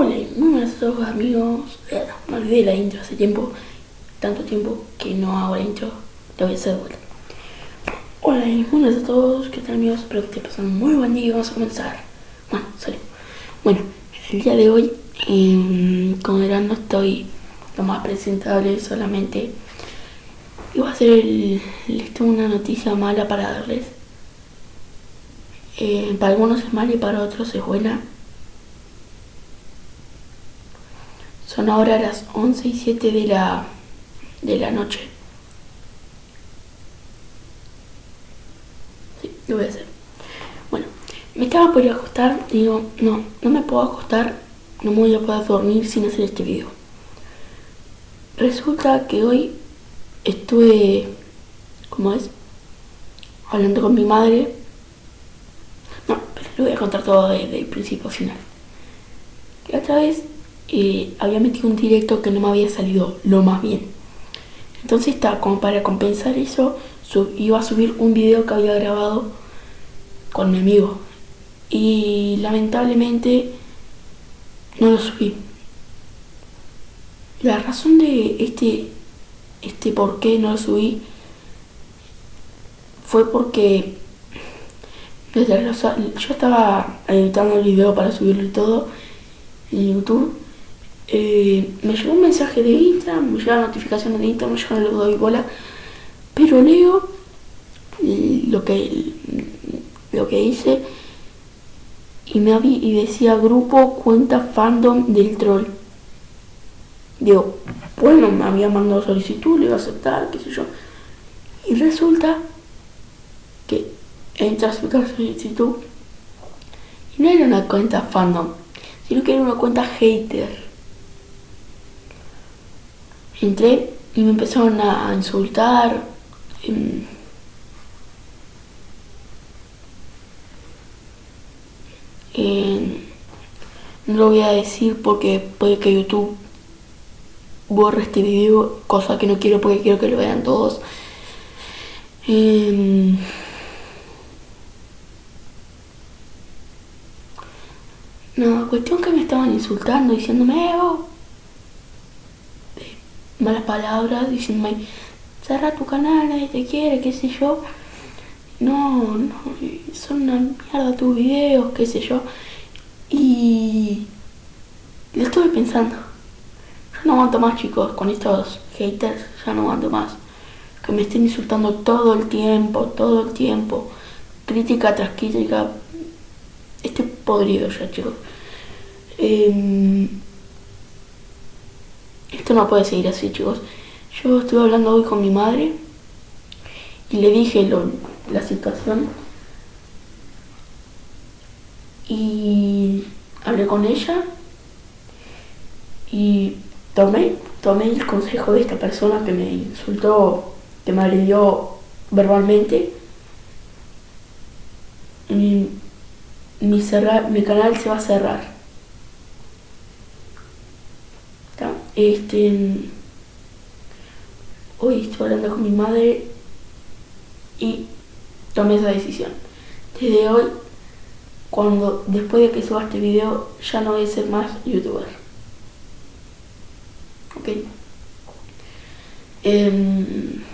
Hola, muy buenas a todos amigos. Eh, me olvidé la intro hace tiempo, tanto tiempo que no hago la intro. La voy a hacer de vuelta. Hola, muy buenas a todos. ¿Qué tal amigos? Espero que pasando un muy buen día y vamos a comenzar. Bueno, salió. Bueno, el día de hoy, eh, como verán, no estoy lo más presentable, solamente iba a hacer el, les tengo una noticia mala para darles. Eh, para algunos es mala y para otros es buena. Son ahora las 11 y 7 de la, de la noche. Sí, lo voy a hacer. Bueno, me estaba por acostar. Digo, no, no me puedo acostar. No me voy a poder dormir sin hacer este video. Resulta que hoy estuve, ¿cómo es? Hablando con mi madre. No, pero lo voy a contar todo desde el principio a final. Otra vez había metido un directo que no me había salido lo más bien. Entonces está como para compensar eso, iba a subir un video que había grabado con mi amigo. Y lamentablemente no lo subí. La razón de este, este por qué no lo subí fue porque yo estaba editando el video para subirlo y todo en YouTube eh, me llegó un mensaje de Instagram, me llegan notificaciones de Instagram, yo no le doy bola, pero leo lo que, lo que hice y me y decía grupo cuenta fandom del troll. Digo, bueno, me había mandado solicitud, le iba a aceptar, qué sé yo. Y resulta que entra a su solicitud y no era una cuenta fandom, sino que era una cuenta hater entré y me empezaron a insultar. Em, no lo voy a decir porque puede que YouTube borre este video, cosa que no quiero porque quiero que lo vean todos. Eh, no, cuestión que me estaban insultando, diciéndome, oh, malas palabras, diciéndome, cerra tu canal, nadie te quiere, qué sé yo. No, no, son una mierda tus videos, qué sé yo. Y lo estuve pensando. Ya no aguanto más chicos con estos haters, ya no aguanto más. Que me estén insultando todo el tiempo, todo el tiempo. Crítica tras crítica. Estoy podrido ya chicos. Eh, esto no puede seguir así, chicos. Yo estuve hablando hoy con mi madre y le dije la situación. Y hablé con ella y tomé, tomé el consejo de esta persona que me insultó, que me agredió verbalmente. Mi, mi canal se va a cerrar. Este, hoy estoy hablando con mi madre y tomé esa decisión. Desde hoy, cuando después de que suba este video, ya no voy a ser más youtuber. Ok. Em,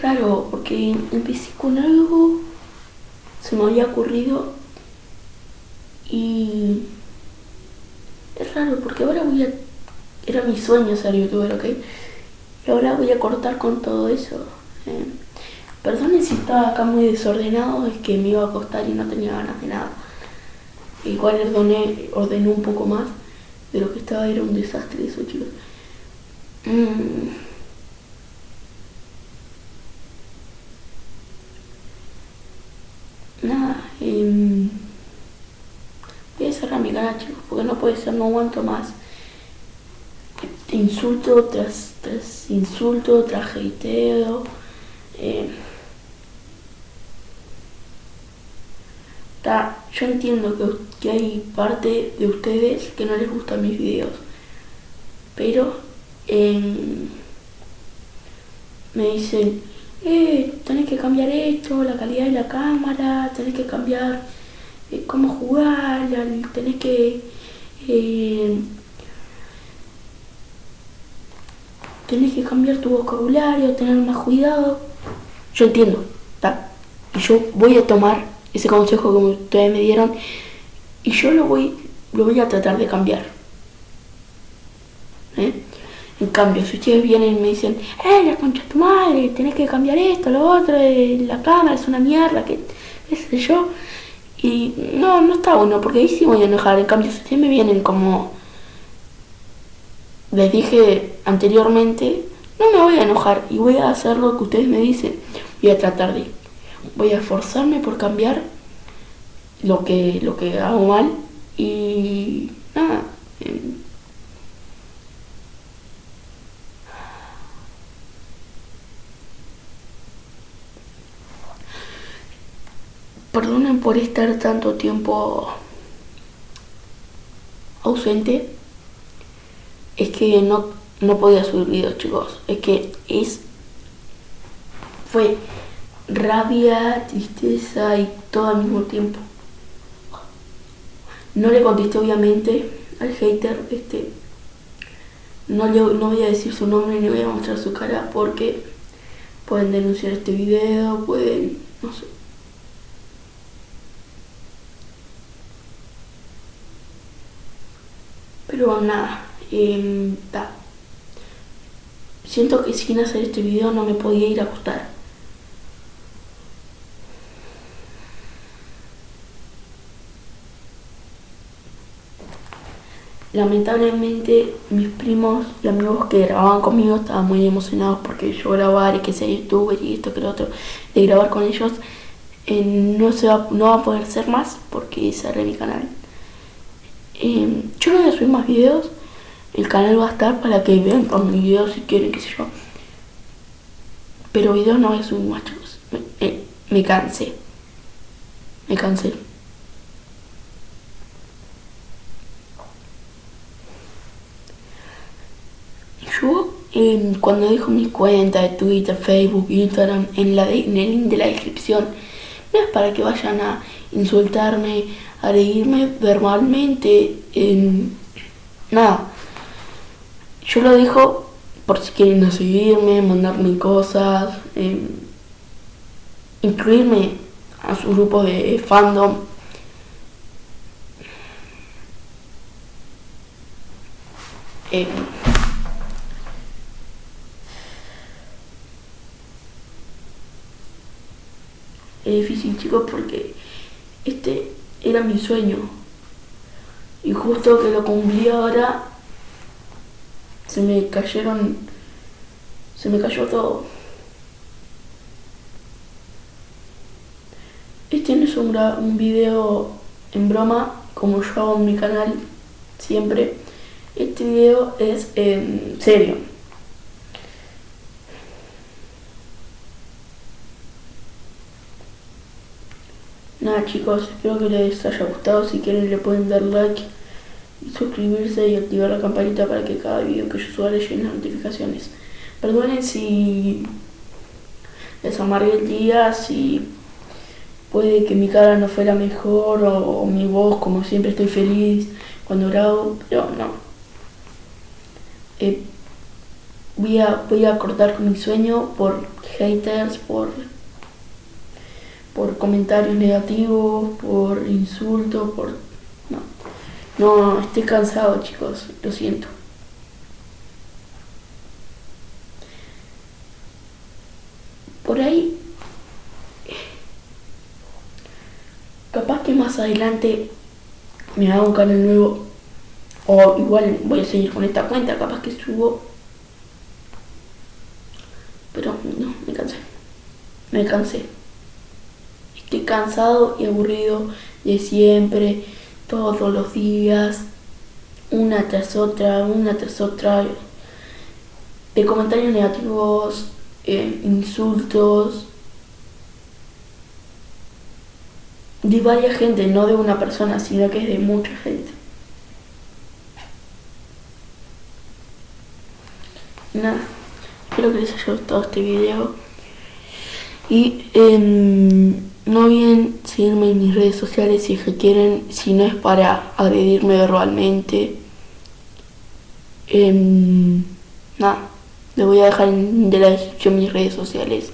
es raro porque empecé con algo, se me había ocurrido y es raro porque ahora voy a, era mi sueño ser youtuber, ¿ok? Y ahora voy a cortar con todo eso. Eh, perdonen si estaba acá muy desordenado, es que me iba a acostar y no tenía ganas de nada. Igual ordené, ordené un poco más, de lo que estaba era un desastre eso, chicos. Mm. Nada, eh, voy a cerrar mi canal chicos, porque no puede ser, no aguanto más. Insulto tras, tras insulto, tras hateo. Eh, yo entiendo que, que, hay parte de ustedes que no les gustan mis videos, pero eh, me dicen, eh, tenés que cambiar esto, la calidad de la cámara, tenés que cambiar eh, cómo jugar, tenés que... Eh, tenés que cambiar tu vocabulario, tener más cuidado. Yo entiendo. Y yo voy a tomar ese consejo que ustedes me dieron y yo lo voy, lo voy a tratar de cambiar. ¿Eh? En cambio, si ustedes vienen y me dicen, ¡eh, la concha de tu madre! Tenés que cambiar esto, lo otro, eh, la cámara es una mierda, que qué sé yo. Y no, no está bueno, porque ahí sí voy a enojar. En cambio, si ustedes me vienen como les dije anteriormente, no me voy a enojar y voy a hacer lo que ustedes me dicen. Voy a tratar de, voy a esforzarme por cambiar lo que, lo que hago mal y nada. Em, perdonen por estar tanto tiempo ausente. Es que no, no podía subir videos, chicos. Es que es. Fue rabia, tristeza y todo al mismo tiempo. No le contesté obviamente al hater, este. No, no voy a decir su nombre ni voy a mostrar su cara porque pueden denunciar este video, pueden. no sé. Pero nada, eh, siento que sin hacer este video no me podía ir a acostar. Lamentablemente mis primos y amigos que grababan conmigo estaban muy emocionados porque yo grabar y que sea youtuber y esto que lo otro, de grabar con ellos, eh, no, se va, no va a poder ser más porque cerré mi canal. Eh, más videos, el canal va a estar para que vean por mis videos si quieren, qué sé yo. Pero videos no voy a subir más, chicos. Me, me cansé. Me cansé. Yo, eh, cuando dejo mis cuentas de Twitter, Facebook, Instagram, en, la en el link de la descripción, no es para que vayan a insultarme, agredirme verbalmente, en nada. Yo lo dejo por si quieren seguirme, mandarme cosas, em, incluirme a su grupo de fandom. Em, es difícil chicos porque este era mi sueño. Y justo que lo cumplí ahora, se me cayeron, se me cayó todo. Este no es un, un video en broma, como yo hago en mi canal siempre. Este video es en serio. Chicos, espero que les haya gustado. Si quieren le pueden dar like y suscribirse y activar la campanita para que cada video que yo suba les lleguen las notificaciones. Perdonen si les amargué el día, si puede que mi cara no fuera mejor o, mi voz, como siempre estoy feliz cuando grabo, pero no. Eh, voy, a, voy a cortar con mi sueño por haters, por por comentarios negativos, por insultos, por... No, no, estoy cansado chicos, lo siento. Por ahí, capaz que más adelante me haga un canal nuevo o igual voy a seguir con esta cuenta, capaz que subo. Pero no, me cansé. Me cansé. Estoy cansado y aburrido de siempre, todos los días, una tras otra, una tras otra, de comentarios negativos, eh, insultos, de varias gente, no de una persona, sino que es de mucha gente. Nada, espero que les haya gustado este video. Y em, no olviden seguirme en mis redes sociales si es que quieren, si no es para agredirme verbalmente. Em, nada, les voy a dejar en la descripción mis redes sociales